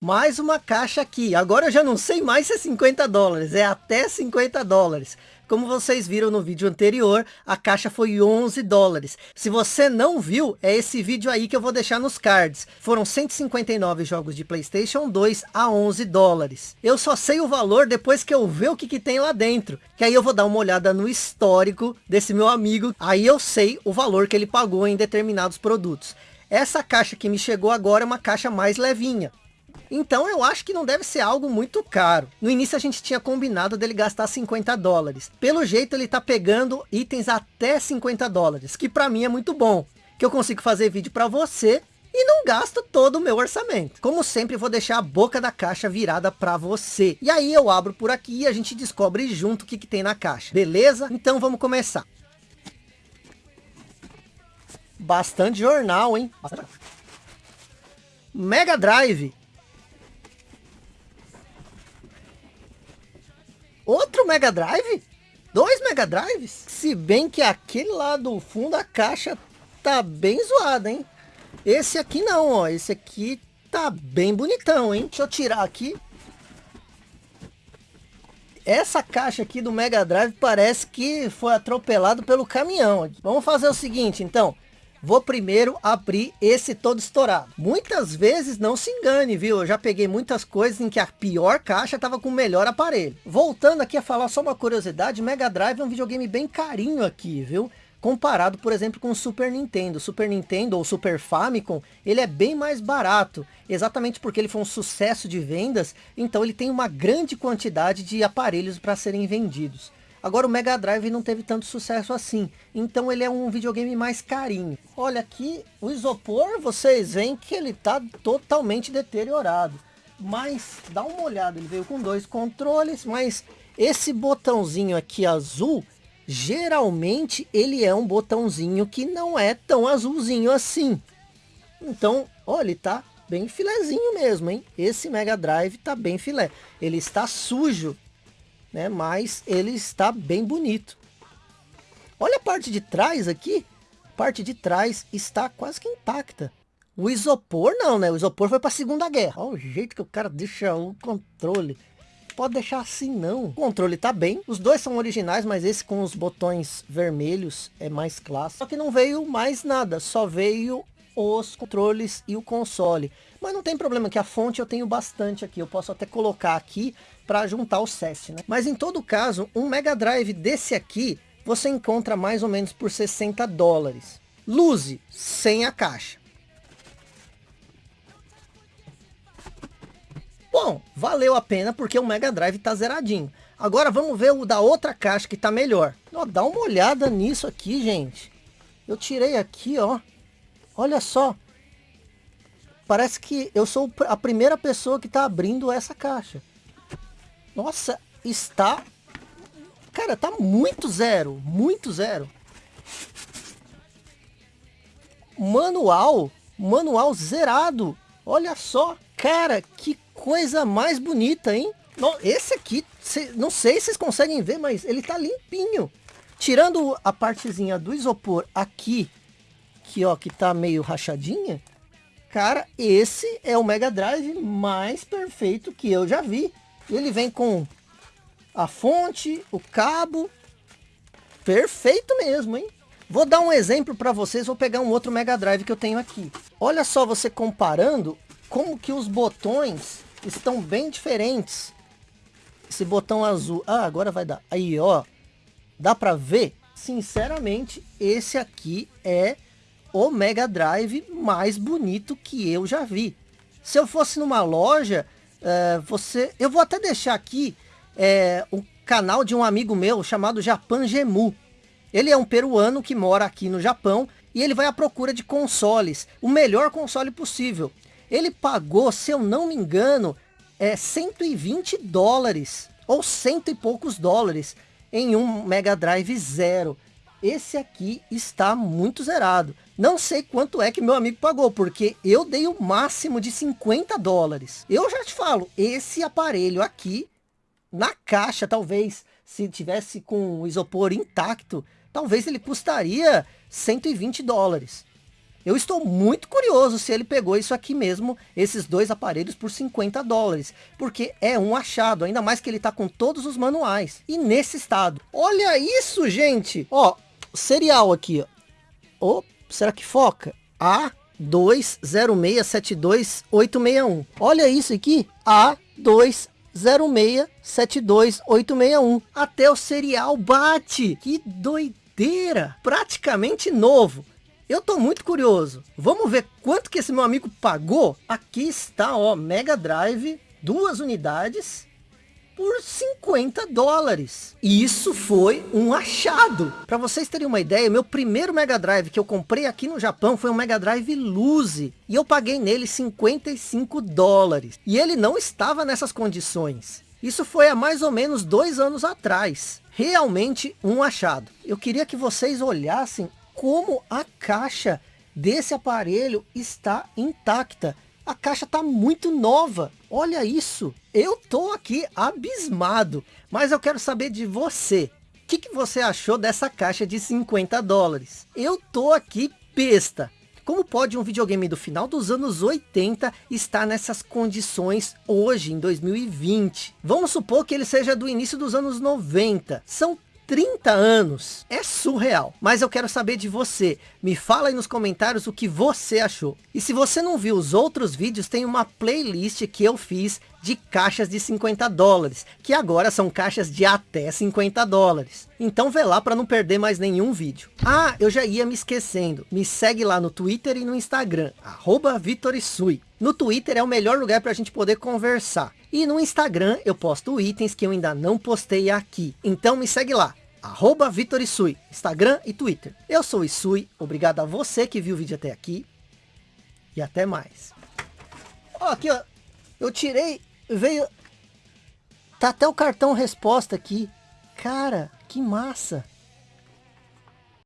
Mais uma caixa aqui. Agora eu já não sei mais se é 50 dólares. É até 50 dólares. Como vocês viram no vídeo anterior, a caixa foi 11 dólares. Se você não viu, é esse vídeo aí que eu vou deixar nos cards. Foram 159 jogos de Playstation 2 a 11 dólares. Eu só sei o valor depois que eu ver o que, que tem lá dentro. Que aí eu vou dar uma olhada no histórico desse meu amigo. Aí eu sei o valor que ele pagou em determinados produtos. Essa caixa que me chegou agora é uma caixa mais levinha. Então eu acho que não deve ser algo muito caro. No início a gente tinha combinado dele gastar 50 dólares. Pelo jeito ele tá pegando itens até 50 dólares, que para mim é muito bom. Que eu consigo fazer vídeo para você e não gasto todo o meu orçamento. Como sempre, vou deixar a boca da caixa virada para você. E aí eu abro por aqui e a gente descobre junto o que, que tem na caixa. Beleza? Então vamos começar. Bastante jornal, hein? Mega Drive. Mega Drive? Dois Mega Drives? Se bem que aquele lá do fundo da caixa tá bem zoado, hein? Esse aqui não, ó. Esse aqui tá bem bonitão, hein? Deixa eu tirar aqui. Essa caixa aqui do Mega Drive parece que foi atropelado pelo caminhão. Vamos fazer o seguinte, então. Vou primeiro abrir esse todo estourado. Muitas vezes não se engane, viu? Eu já peguei muitas coisas em que a pior caixa estava com o melhor aparelho. Voltando aqui a falar só uma curiosidade, Mega Drive é um videogame bem carinho aqui, viu? Comparado, por exemplo, com o Super Nintendo. Super Nintendo ou Super Famicom, ele é bem mais barato. Exatamente porque ele foi um sucesso de vendas, então ele tem uma grande quantidade de aparelhos para serem vendidos. Agora o Mega Drive não teve tanto sucesso assim. Então ele é um videogame mais carinho. Olha aqui, o isopor, vocês veem que ele está totalmente deteriorado. Mas dá uma olhada, ele veio com dois controles, mas esse botãozinho aqui azul, geralmente ele é um botãozinho que não é tão azulzinho assim. Então, olha, ele tá bem filezinho mesmo, hein? Esse Mega Drive tá bem filé. Ele está sujo, né? Mas ele está bem bonito. Olha a parte de trás aqui. Parte de trás está quase que intacta. O isopor não, né? O isopor foi para a Segunda Guerra. Olha o jeito que o cara deixa o controle. Pode deixar assim não. O controle tá bem. Os dois são originais, mas esse com os botões vermelhos é mais clássico. Só que não veio mais nada. Só veio os controles e o console. Mas não tem problema que a fonte eu tenho bastante aqui. Eu posso até colocar aqui para juntar o SES, né? Mas em todo caso, um Mega Drive desse aqui, você encontra mais ou menos por 60 dólares. Luze, sem a caixa. Bom, valeu a pena porque o Mega Drive tá zeradinho. Agora vamos ver o da outra caixa que tá melhor. Ó, dá uma olhada nisso aqui, gente. Eu tirei aqui, ó. Olha só. Parece que eu sou a primeira pessoa que tá abrindo essa caixa. Nossa, está... Cara, tá muito zero. Muito zero. Manual. Manual zerado. Olha só. Cara, que coisa mais bonita, hein? Esse aqui, não sei se vocês conseguem ver, mas ele tá limpinho. Tirando a partezinha do isopor aqui, que ó, que tá meio rachadinha. Cara, esse é o Mega Drive mais perfeito que eu já vi. Ele vem com a fonte, o cabo. Perfeito mesmo, hein? Vou dar um exemplo para vocês, vou pegar um outro Mega Drive que eu tenho aqui. Olha só você comparando como que os botões estão bem diferentes. Esse botão azul, ah, agora vai dar. Aí, ó, dá para ver? Sinceramente, esse aqui é o Mega Drive mais bonito que eu já vi. Se eu fosse numa loja, é, você, eu vou até deixar aqui o canal de um amigo meu chamado Japan Gemu. Ele é um peruano que mora aqui no Japão e ele vai à procura de consoles, o melhor console possível. Ele pagou, se eu não me engano, é 120 dólares ou cento e poucos dólares em um Mega Drive Zero. Esse aqui está muito zerado. Não sei quanto é que meu amigo pagou, porque eu dei o máximo de 50 dólares. Eu já te falo, esse aparelho aqui, na caixa, talvez, se tivesse com o isopor intacto, talvez ele custaria 120 dólares. Eu estou muito curioso se ele pegou isso aqui mesmo, esses dois aparelhos por 50 dólares. Porque é um achado, ainda mais que ele tá com todos os manuais. E nesse estado. Olha isso, gente! Ó, serial aqui, ó. Oh, será que foca? A 2067281. Olha isso aqui. A 2067281. Até o serial bate. Que doideira. Praticamente novo. Eu tô muito curioso. Vamos ver quanto que esse meu amigo pagou? Aqui está, ó, Mega Drive, duas unidades por 50 dólares. E isso foi um achado. Para vocês terem uma ideia, meu primeiro Mega Drive que eu comprei aqui no Japão foi um Mega Drive Luzi. E eu paguei nele 55 dólares. E ele não estava nessas condições. Isso foi há mais ou menos dois anos atrás. Realmente um achado. Eu queria que vocês olhassem como a caixa desse aparelho está intacta. A caixa está muito nova. Olha isso. Eu tô aqui abismado. Mas eu quero saber de você. O que, que você achou dessa caixa de 50 dólares? Eu tô aqui besta. Como pode um videogame do final dos anos 80 estar nessas condições hoje, em 2020? Vamos supor que ele seja do início dos anos 90. São 30 anos. É surreal. Mas eu quero saber de você. Me fala aí nos comentários o que você achou. E se você não viu os outros vídeos, tem uma playlist que eu fiz de caixas de 50 dólares. Que agora são caixas de até 50 dólares. Então vê lá para não perder mais nenhum vídeo. Ah, eu já ia me esquecendo. Me segue lá no Twitter e no Instagram. Arroba Vitorisui. No Twitter é o melhor lugar para a gente poder conversar. E no Instagram eu posto itens que eu ainda não postei aqui. Então me segue lá. Arroba Vitor Isui, Instagram e Twitter. Eu sou o Isui, obrigado a você que viu o vídeo até aqui. E até mais. Ó, aqui ó, eu tirei, veio... Tá até o cartão resposta aqui. Cara, que massa.